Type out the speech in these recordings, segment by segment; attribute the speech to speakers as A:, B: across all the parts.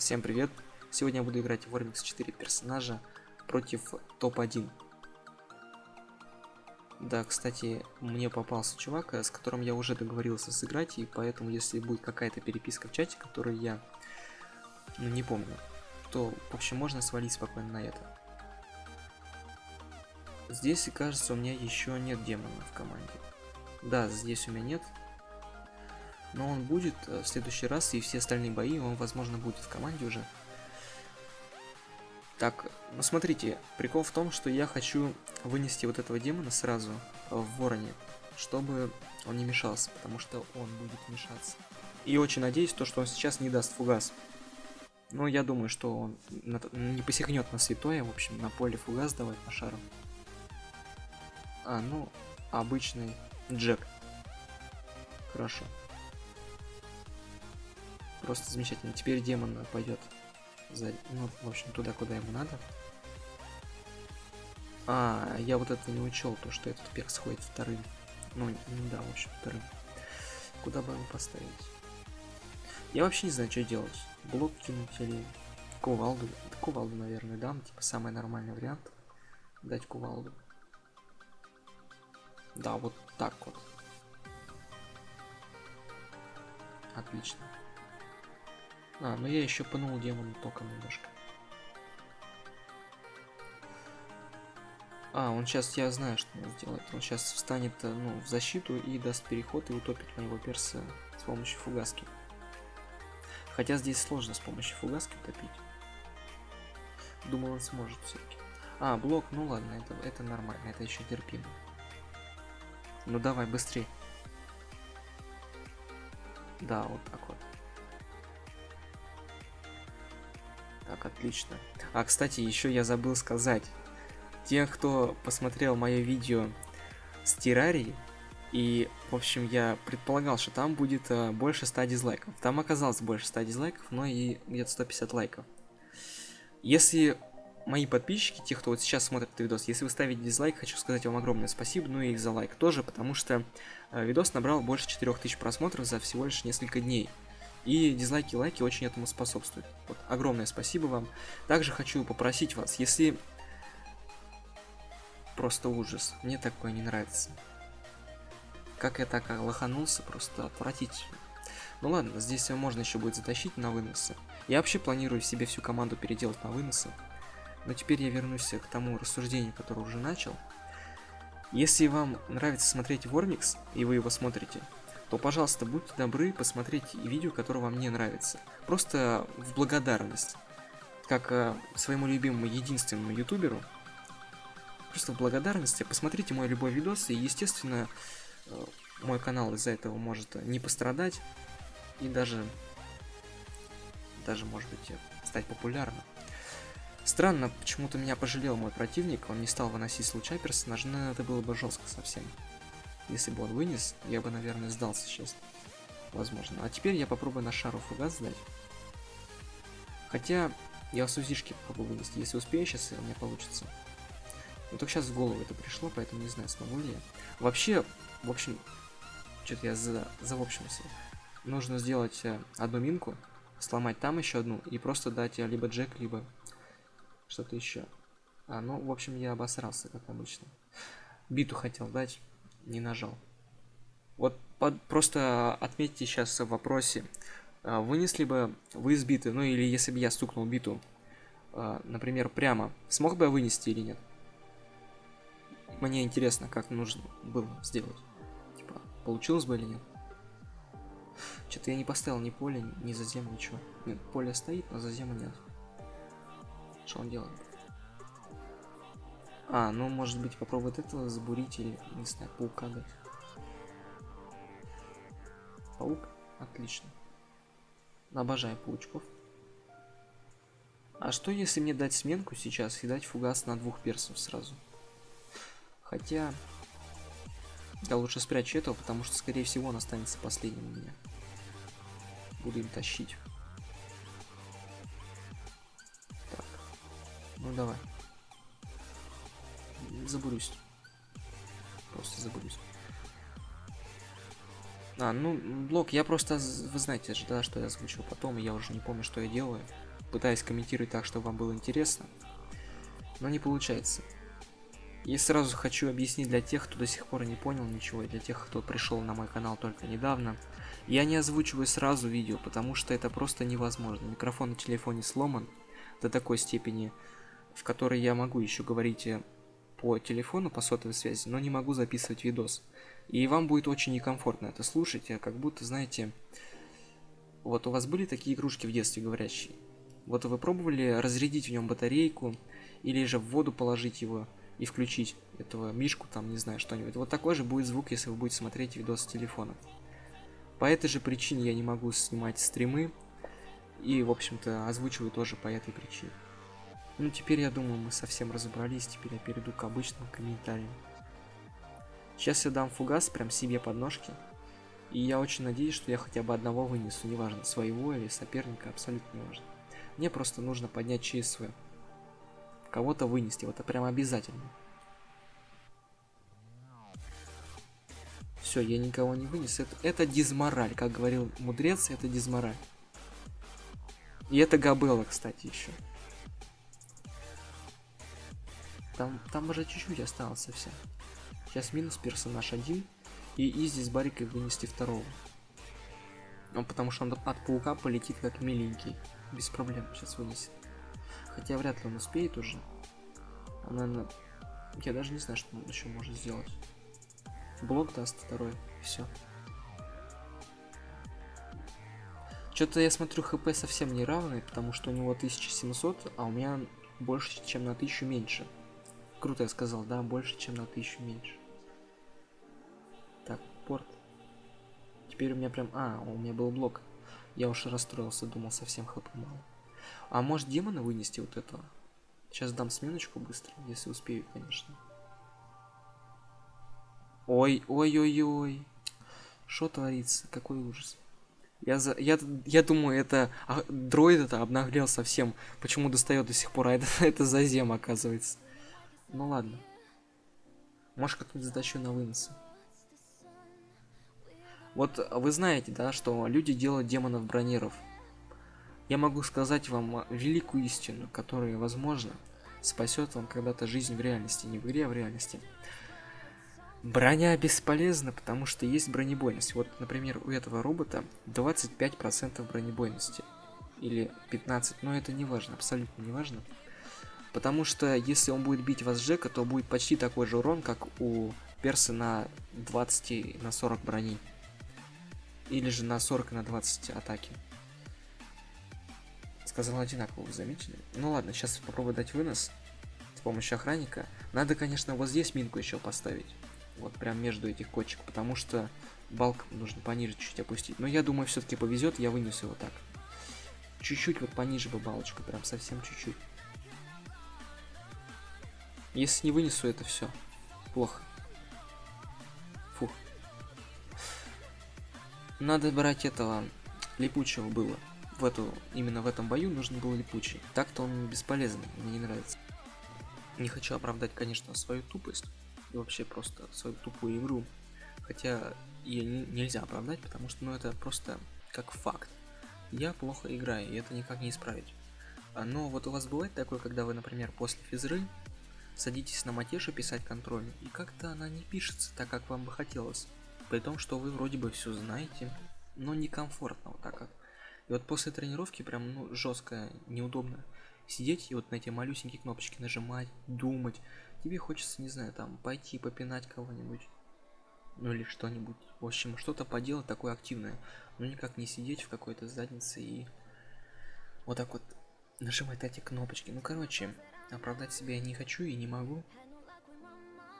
A: Всем привет! Сегодня я буду играть в Warmix 4 персонажа против топ-1. Да, кстати, мне попался чувак, э, с которым я уже договорился сыграть, и поэтому, если будет какая-то переписка в чате, которую я ну, не помню, то, в общем, можно свалить спокойно на это. Здесь, кажется, у меня еще нет демона в команде. Да, здесь у меня нет, но он будет э, в следующий раз, и все остальные бои он, возможно, будет в команде уже. Так, ну смотрите, прикол в том, что я хочу вынести вот этого демона сразу в вороне, чтобы он не мешался, потому что он будет мешаться. И очень надеюсь, то, что он сейчас не даст фугас. Но я думаю, что он не посягнет на святое, в общем, на поле фугас давать по шару. А, ну, обычный Джек. Хорошо. Просто замечательно. Теперь демон пойдет за... Ну, в общем, туда, куда ему надо. А, я вот это не учел, то, что этот перс ходит вторым. Ну, ну да, в общем, вторым. Куда бы его поставить? Я вообще не знаю, что делать. Блок кинуть или кувалду. Кувалду, наверное, дам. Типа самый нормальный вариант. Дать кувалду. Да, вот так вот. Отлично. А, ну я еще пнул демона током немножко. А, он сейчас, я знаю, что он сделает. Он сейчас встанет э, ну, в защиту и даст переход и утопит моего перса с помощью фугаски. Хотя здесь сложно с помощью фугаски утопить. Думал, он сможет все-таки. А, блок, ну ладно, это, это нормально, это еще терпимо. Ну давай, быстрее. Да, вот так вот. Так, отлично. А, кстати, еще я забыл сказать. Те, кто посмотрел мое видео с террарией, и, в общем, я предполагал, что там будет э, больше 100 дизлайков. Там оказалось больше 100 дизлайков, но и где-то 150 лайков. Если мои подписчики, те, кто вот сейчас смотрит этот видос, если вы ставите дизлайк, хочу сказать вам огромное спасибо, ну и за лайк тоже, потому что э, видос набрал больше 4000 просмотров за всего лишь несколько дней. И дизлайки лайки очень этому способствуют. Вот, огромное спасибо вам. Также хочу попросить вас, если... Просто ужас. Мне такое не нравится. Как я так лоханулся, просто отвратительно. Ну ладно, здесь можно еще будет затащить на выносы. Я вообще планирую себе всю команду переделать на выносы. Но теперь я вернусь к тому рассуждению, которое уже начал. Если вам нравится смотреть Вормикс, и вы его смотрите, то, пожалуйста, будьте добры посмотреть видео, которое вам не нравится. Просто в благодарность. Как э, своему любимому единственному ютуберу. Просто в благодарности посмотрите мой любой видос, и, естественно, э, мой канал из-за этого может не пострадать. И даже, даже, может быть, стать популярным. Странно, почему-то меня пожалел мой противник, он не стал выносить случай персонажа, это было бы жестко совсем. Если бы он вынес, я бы, наверное, сдался сейчас. Возможно. А теперь я попробую на шару фугас сдать. Хотя, я с узишки попробую вынести. Если успею сейчас, у меня получится. Но только сейчас в голову это пришло, поэтому не знаю, смогу ли я. Вообще, в общем, что-то я за, за в общемся. Нужно сделать э, одну минку, сломать там еще одну и просто дать э, либо джек, либо что-то еще. А, ну, в общем, я обосрался, как обычно. Биту хотел дать не нажал. Вот под, просто отметьте сейчас в вопросе, а, вынесли бы вы из биты, ну или если бы я стукнул биту, а, например, прямо, смог бы я вынести или нет? Мне интересно, как нужно было сделать. Типа, получилось бы или нет? Что-то я не поставил ни поле, ни зазем, ничего. Нет, поле стоит, но зазема нет. Что он делает? А, ну может быть попробовать этого забурить или, не знаю, паука дать. Паук? Отлично. Обожаю паучков. А что если мне дать сменку сейчас и дать фугас на двух персов сразу? Хотя... Я лучше спрячу этого, потому что, скорее всего, он останется последним у меня. Буду им тащить. Так. Ну давай забурюсь. Просто забурюсь. А, ну, блок, я просто, вы знаете же, да, что я озвучил потом, я уже не помню, что я делаю. пытаюсь комментировать так, чтобы вам было интересно, но не получается. И сразу хочу объяснить для тех, кто до сих пор не понял ничего, и для тех, кто пришел на мой канал только недавно. Я не озвучиваю сразу видео, потому что это просто невозможно. Микрофон на телефоне сломан до такой степени, в которой я могу еще говорить э, по телефону, по сотовой связи, но не могу записывать видос. И вам будет очень некомфортно это слушать, а как будто, знаете, вот у вас были такие игрушки в детстве говорящие. Вот вы пробовали разрядить в нем батарейку, или же в воду положить его и включить этого мишку, там, не знаю, что-нибудь. Вот такой же будет звук, если вы будете смотреть видос с телефона. По этой же причине я не могу снимать стримы, и, в общем-то, озвучиваю тоже по этой причине. Ну, теперь, я думаю, мы совсем разобрались, теперь я перейду к обычным комментариям. Сейчас я дам фугас прям себе под ножки. И я очень надеюсь, что я хотя бы одного вынесу, неважно, своего или соперника, абсолютно не важно. Мне просто нужно поднять ЧСВ. Кого-то вынести, вот это прям обязательно. Все, я никого не вынес. Это, это дизмораль, как говорил мудрец, это дизмораль. И это Габелла, кстати, еще. Там, там уже чуть-чуть осталось совсем. Сейчас минус персонаж один. И Изи с Барикой вынести второго. Ну, потому что он от паука полетит как миленький. Без проблем сейчас вынесет. Хотя вряд ли он успеет уже. Она, наверное... Я даже не знаю, что он еще может сделать. Блок даст второй. Все. Что-то я смотрю, хп совсем не равный, потому что у него 1700, а у меня больше, чем на 1000 меньше. Круто я сказал, да, больше, чем на 1000 меньше. Так, порт. Теперь у меня прям... А, у меня был блок. Я уж расстроился, думал, совсем хп мало. А может демона вынести вот этого? Сейчас дам сменочку быстро, если успею, конечно. Ой, ой, ой, ой. Что творится? Какой ужас. Я, за, я, я думаю, это а, дроид это обнаглел совсем. Почему достает до сих пор? А это, это зазем, оказывается. Ну ладно. Может как-нибудь затащу на вынос. Вот вы знаете, да, что люди делают демонов брониров. Я могу сказать вам великую истину, которая, возможно, спасет вам когда-то жизнь в реальности, не в игре, а в реальности. Броня бесполезна, потому что есть бронебойность. Вот, например, у этого робота 25% бронебойности. Или 15, но это не важно, абсолютно не важно. Потому что если он будет бить вас Джека, то будет почти такой же урон, как у перса на 20 на 40 брони. Или же на 40 на 20 атаки. Сказал одинаково, вы заметили? Ну ладно, сейчас попробую дать вынос с помощью охранника. Надо, конечно, вот здесь минку еще поставить. Вот прям между этих кочек, потому что балк нужно пониже чуть-чуть опустить. Но я думаю, все-таки повезет, я вынесу его так. Чуть-чуть вот пониже бы балочку, прям совсем чуть-чуть. Если не вынесу это все, плохо. Фух. Надо брать этого липучего было. В эту, именно в этом бою нужен был липучий. Так-то он бесполезный, мне не нравится. Не хочу оправдать, конечно, свою тупость. И вообще просто свою тупую игру. Хотя ее не, нельзя оправдать, потому что ну, это просто как факт. Я плохо играю, и это никак не исправить. А, но вот у вас бывает такое, когда вы, например, после физры садитесь на матешу писать контроль, и как-то она не пишется так, как вам бы хотелось. При том, что вы вроде бы все знаете, но некомфортно вот так вот. И вот после тренировки прям ну, жестко, неудобно сидеть и вот на эти малюсенькие кнопочки нажимать, думать. Тебе хочется, не знаю, там пойти попинать кого-нибудь. Ну или что-нибудь. В общем, что-то поделать такое активное. Но никак не сидеть в какой-то заднице и вот так вот нажимать эти кнопочки. Ну короче, Оправдать себя я не хочу и не могу.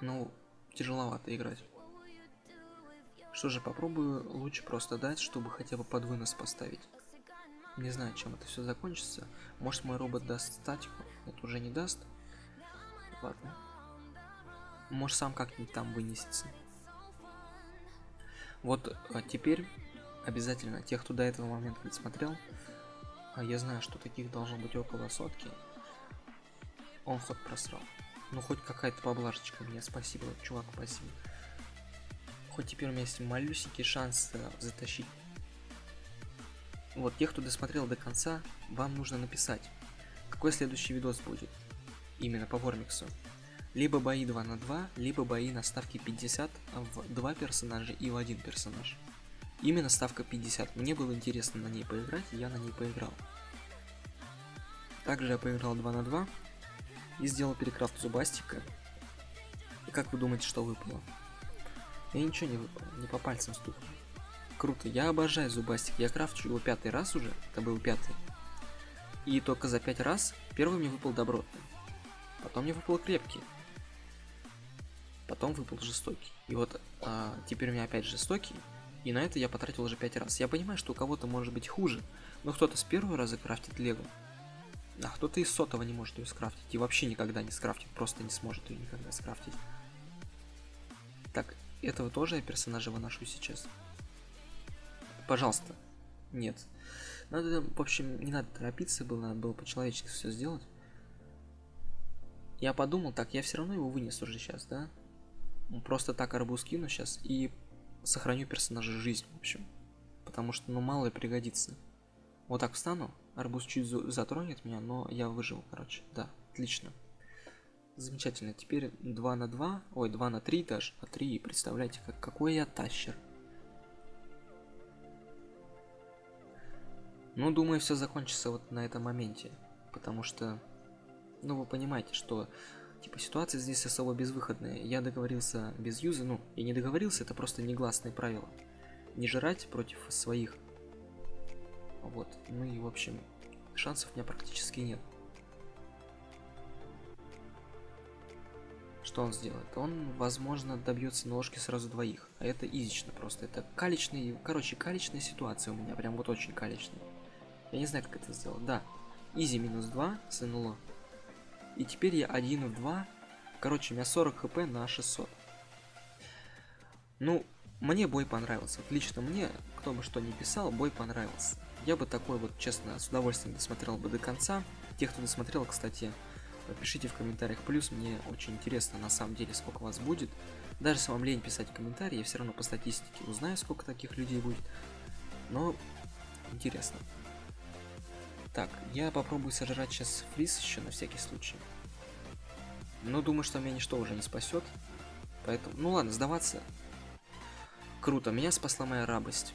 A: Ну, тяжеловато играть. Что же, попробую лучше просто дать, чтобы хотя бы под вынос поставить. Не знаю, чем это все закончится. Может мой робот даст статику? Это уже не даст. Ладно. Может сам как-нибудь там вынесется. Вот а теперь обязательно тех, кто до этого момента не смотрел, а я знаю, что таких должно быть около сотки, он ход просрал. Ну хоть какая-то поблажечка мне, спасибо, чувак, спасибо. Хоть теперь у меня есть малюсенький шанс э, затащить вот тех, кто досмотрел до конца, вам нужно написать, какой следующий видос будет. Именно по Вормиксу. Либо бои 2 на 2, либо бои на ставке 50 в 2 персонажа и в один персонаж. Именно ставка 50. Мне было интересно на ней поиграть, я на ней поиграл. Также я поиграл 2 на 2 и сделал перекрафт зубастика. И как вы думаете, что выпало? Я ничего не выпало, не по пальцам стукнул. Круто, я обожаю зубастик, я крафчу его пятый раз уже, это был пятый. И только за пять раз первый мне выпал добротный. Потом мне выпал крепкий. Потом выпал жестокий. И вот а, теперь у меня опять жестокий. И на это я потратил уже пять раз. Я понимаю, что у кого-то может быть хуже, но кто-то с первого раза крафтит лего. А кто-то из сотого не может ее скрафтить. И вообще никогда не скрафтит, просто не сможет ее никогда скрафтить. Так, этого тоже я персонажа выношу сейчас. Пожалуйста. Нет. Надо, в общем, не надо торопиться было, надо было по-человечески все сделать. Я подумал, так, я все равно его вынесу уже сейчас, да? Просто так арбуз кину сейчас и сохраню персонажа жизнь, в общем. Потому что, ну, мало ли пригодится. Вот так встану, арбуз чуть затронет меня, но я выживу, короче. Да, отлично. Замечательно. Теперь 2 на 2, ой, 2 на 3 даже, а 3, представляете, как, какой я тащер. Ну, думаю, все закончится вот на этом моменте. Потому что, ну, вы понимаете, что, типа, ситуация здесь особо безвыходная. Я договорился без юза, ну, я не договорился, это просто негласные правила. Не жрать против своих. Вот, ну и, в общем, шансов у меня практически нет. Что он сделает? Он, возможно, добьется ножки сразу двоих. А это изично просто. Это калечный, короче, калечная ситуация у меня. Прям вот очень калечная. Я не знаю, как это сделать. Да. Изи минус 2 с НЛО. И теперь я 1 в 2. Короче, у меня 40 хп на 600. Ну, мне бой понравился. Лично мне, кто бы что ни писал, бой понравился. Я бы такой вот, честно, с удовольствием досмотрел бы до конца. Тех, кто досмотрел, кстати, пишите в комментариях плюс. Мне очень интересно, на самом деле, сколько вас будет. Даже если вам лень писать комментарии, я все равно по статистике узнаю, сколько таких людей будет. Но интересно. Так, я попробую сожрать сейчас флис еще на всякий случай. Но думаю, что меня ничто уже не спасет. Поэтому, ну ладно, сдаваться. Круто, меня спасла моя рабость.